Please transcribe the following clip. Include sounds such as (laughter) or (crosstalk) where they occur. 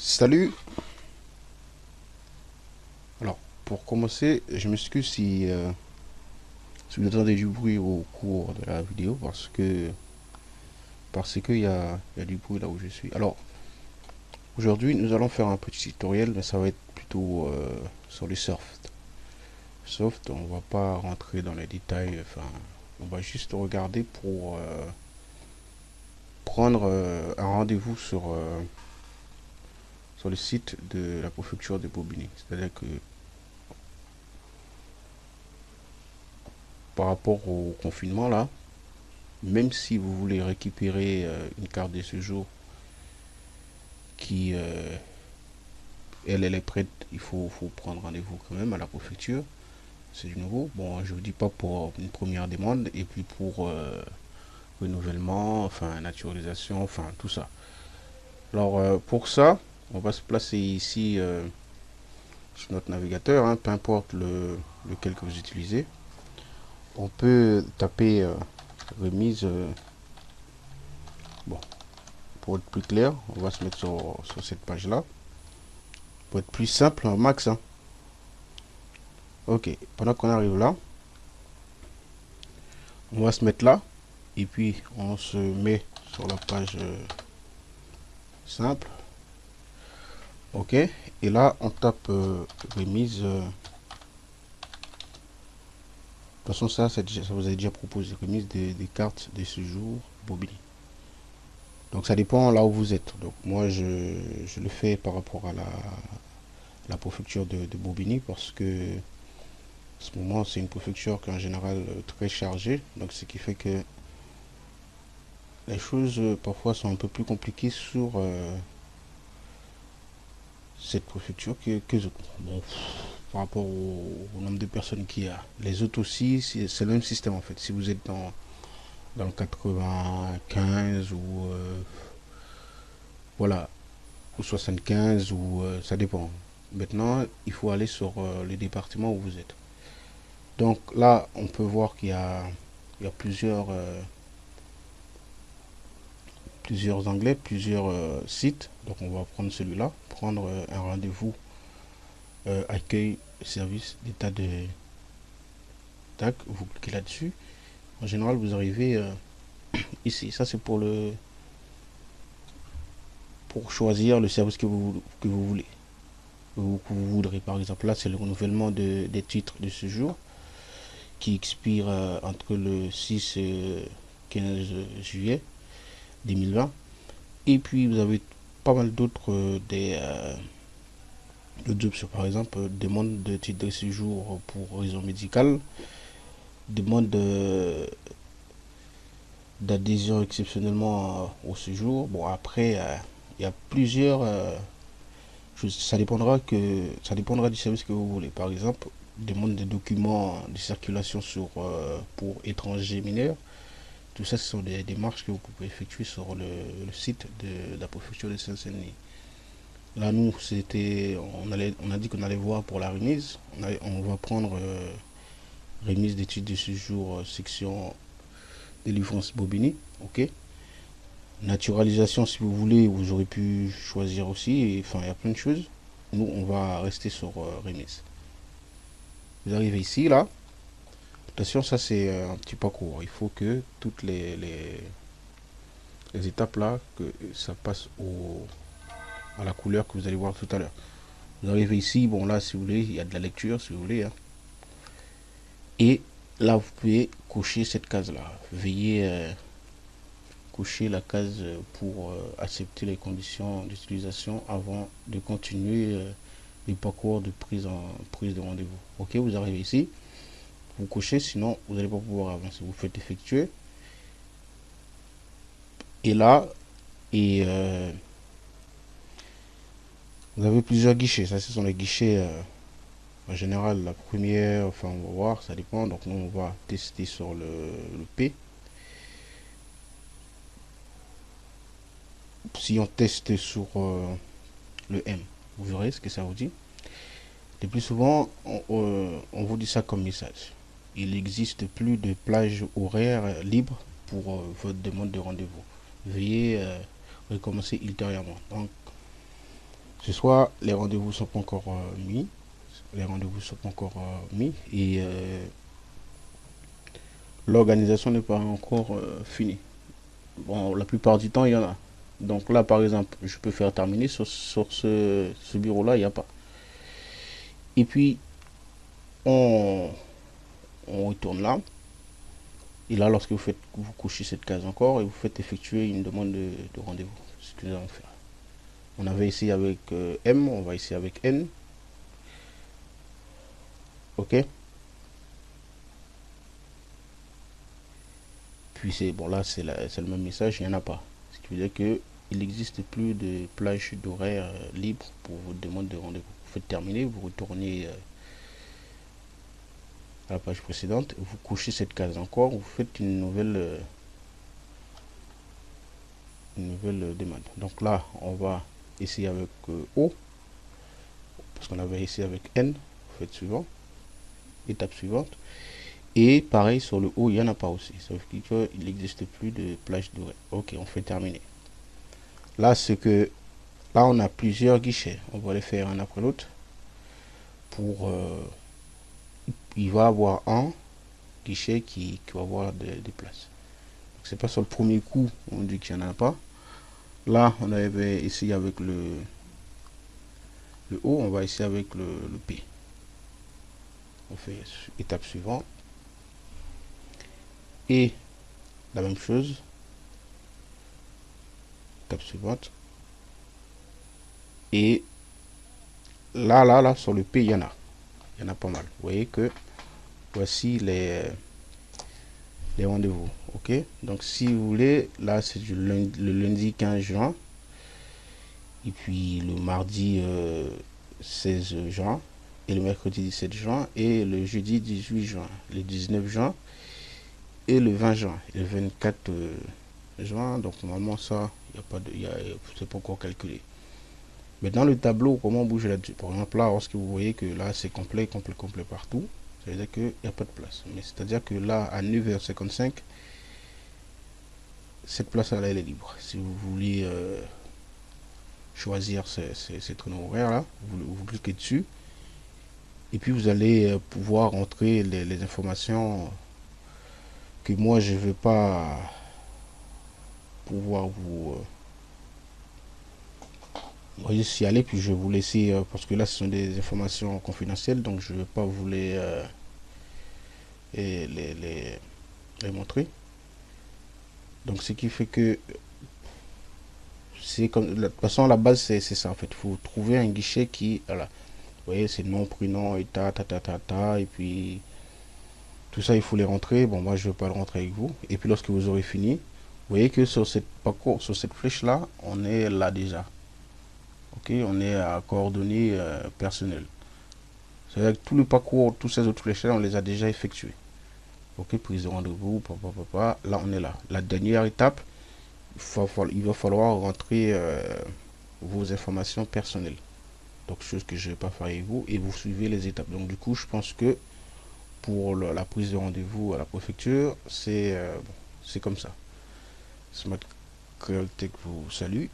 Salut Alors, pour commencer, je m'excuse si, euh, vous entendez du bruit au cours de la vidéo, parce que parce qu'il y a, y a du bruit là où je suis. Alors, aujourd'hui, nous allons faire un petit tutoriel, mais ça va être plutôt euh, sur les soft. Soft, on va pas rentrer dans les détails, enfin, on va juste regarder pour euh, prendre un rendez-vous sur sur le site de la préfecture de Bobigny. C'est-à-dire que par rapport au confinement là, même si vous voulez récupérer euh, une carte de séjour qui euh, elle, elle est prête, il faut, faut prendre rendez-vous quand même à la préfecture. C'est du nouveau. Bon, je vous dis pas pour une première demande et puis pour euh, renouvellement, enfin naturalisation, enfin tout ça. Alors pour ça, on va se placer ici euh, sur notre navigateur, hein, peu importe le, lequel que vous utilisez. On peut taper euh, remise. Euh, bon, pour être plus clair, on va se mettre sur, cette page-là. Pour être plus simple, max. Hein. Ok, pendant qu'on arrive là, on va se mettre là. Et puis, on se met sur la page simple ok. Et là on tape euh, remise euh, de toute façon ça, ça vous a déjà proposé. Remise des, cartes de séjour Bobigny donc ça dépend là où vous êtes. Donc moi je, je le fais par rapport à la, la préfecture de, de, Bobigny parce que en ce moment c'est une préfecture qui est en général euh, très chargée. Donc ce qui fait que les choses parfois sont un peu plus compliquées sur cette préfecture que, que bon, par rapport au, nombre de personnes qu'il y a. Les autres aussi, c'est le même système en fait. Si vous êtes dans, dans le 95 ou euh, voilà, ou 75 ou euh, ça dépend. Maintenant, il faut aller sur euh, le département où vous êtes. Donc là, on peut voir qu'il y y a plusieurs plusieurs anglais, plusieurs euh, sites. Donc on va prendre celui-là, prendre euh, un rendez-vous euh, accueil service d'état de tac, vous cliquez là-dessus. En général, vous arrivez (clears throat) ici. Ça c'est pour le pour choisir le service que vous que vous voulez. Ou que vous voudrez. Par exemple, là c'est le renouvellement de, des titres de ce jour qui expire entre le 6 et 15 juillet 2020. Et puis vous avez pas mal d'autres euh, des euh. Par exemple, demande de titre de séjour pour raison médicale, demande d'adhésion exceptionnellement au séjour. Bon après, euh, il y a plusieurs. ça dépendra que ça dépendra du service que vous voulez. Par exemple, demande des documents de circulation sur pour étrangers mineurs tout ça, ce sont des démarches que vous pouvez effectuer sur le, site de, la préfecture de Saint-Denis. Là, nous, c'était, on, on a dit qu'on allait voir pour la remise. On, va prendre euh, remise d'études de séjour, euh, section délivrance Bobigny. Ok? Naturalisation, si vous voulez, vous aurez pu choisir aussi. enfin, il y a plein de choses. Nous, on va rester sur euh, remise. Vous arrivez ici, là. Ça c'est un petit parcours. Il faut que toutes les, les, étapes là, que ça passe au, à la couleur que vous allez voir tout à l'heure. Vous arrivez ici, bon là si vous voulez, il y a de la lecture si vous voulez. Hein. Et là vous pouvez cocher cette case là. Veillez euh, cocher la case pour euh, accepter les conditions d'utilisation avant de continuer euh, les parcours de prise en prise de rendez-vous. Ok, vous arrivez ici vous cochez, sinon vous n'allez pas pouvoir avancer. Vous faites effectuer. Et là, et euh, vous avez plusieurs guichets. Ça, ce sont les guichets euh, en général. La première, enfin, on va voir, ça dépend. Donc, nous, on va tester sur le, P. Si on teste sur euh, le M, vous verrez ce que ça vous dit. Le plus souvent, on vous dit ça comme message il n'existe plus de plage horaire libre pour euh, votre demande de rendez-vous. Veuillez euh, recommencer ultérieurement. Donc, Ce soir, les rendez-vous sont pas encore mis. Les rendez-vous sont pas encore mis. Et l'organisation n'est pas encore finie. Bon, la plupart du temps, il y en a. Donc là, par exemple, je peux faire terminer sur, ce, bureau-là, il n'y a pas. Et puis, on, on retourne là. Et là, lorsque vous faites, vous couchez cette case encore et vous faites effectuer une demande de, rendez-vous. Ce que nous allons faire. On avait essayé avec euh, M, on va essayer avec N. Ok. Puis c'est bon là c'est le même message, il n'y en a pas. Ce qui veut dire que il n'existe plus de plage d'horaire euh, libre pour vos demandes de rendez-vous. Vous faites terminer, vous retournez euh, la page précédente, vous couchez cette case encore, vous faites une nouvelle euh, une nouvelle demande. Donc là, on va essayer avec O, parce qu'on avait essayé avec N, vous faites suivant, étape suivante. Et pareil, sur le haut, il n'y en a pas aussi. Sauf qu'il n'existe plus de plage d'horaire. Ok, on fait terminer. Là, c'est que là, on a plusieurs guichets. On va les faire un après l'autre. Pour euh, il va avoir un guichet qui, va avoir des, places. C'est pas sur le premier coup, on dit qu'il n'y en a pas. Là, on avait essayé avec le, le haut, on va essayer avec le, le P. On fait étape suivante. Et la même chose, étape suivante. Et là, là, là, sur le P, il y en a. Il y en a pas mal. Vous voyez que voici les, rendez-vous. Donc, si vous voulez, là, c'est le lundi 15 juin. Et puis, le mardi 16 euh, juin. Et le mercredi 17 juin. Et le jeudi 18 juin. Le 19 juin. Et le 20 juin. Et le 24 euh, juin. Donc, normalement, ça, il n'y a pas de... C'est pas encore calculé. Mais dans le tableau, comment on bouge là-dessus? Par exemple, là, lorsque vous voyez que là, c'est complet, complet, complet partout, ça veut dire qu'il n'y a pas de place. Mais c'est-à-dire que là, à 9h55, cette place-là, elle est libre. Si vous voulez euh, choisir ces, ces, horaires-là, vous, cliquez dessus. Et puis, vous allez euh, pouvoir entrer les, informations que moi, je ne veux pas pouvoir vous... Euh, voyez y aller puis je vais vous laisser euh, parce que là ce sont des informations confidentielles donc je ne vais pas vous les, les, les, montrer. Donc ce qui fait que c'est comme de toute façon la base c'est ça en fait. Il faut trouver un guichet qui voilà. Vous voyez c'est nom prénom et ta ta ta ta ta et puis tout ça il faut les rentrer. Bon moi je vais pas le rentrer avec vous. Et puis lorsque vous aurez fini voyez que sur cette parcours sur cette flèche là on est là déjà. Ok on est à coordonnées euh, personnelles c'est à dire que tout le parcours tous ces autres flèches on les a déjà effectués. Ok prise de rendez-vous papa papa là on est là. La dernière étape il va falloir rentrer euh, vos informations personnelles. Donc chose que je vais pas faire avec vous et vous suivez les étapes. Donc du coup je pense que pour la prise de rendez-vous à la préfecture c'est euh, comme ça. Smart Tech vous salue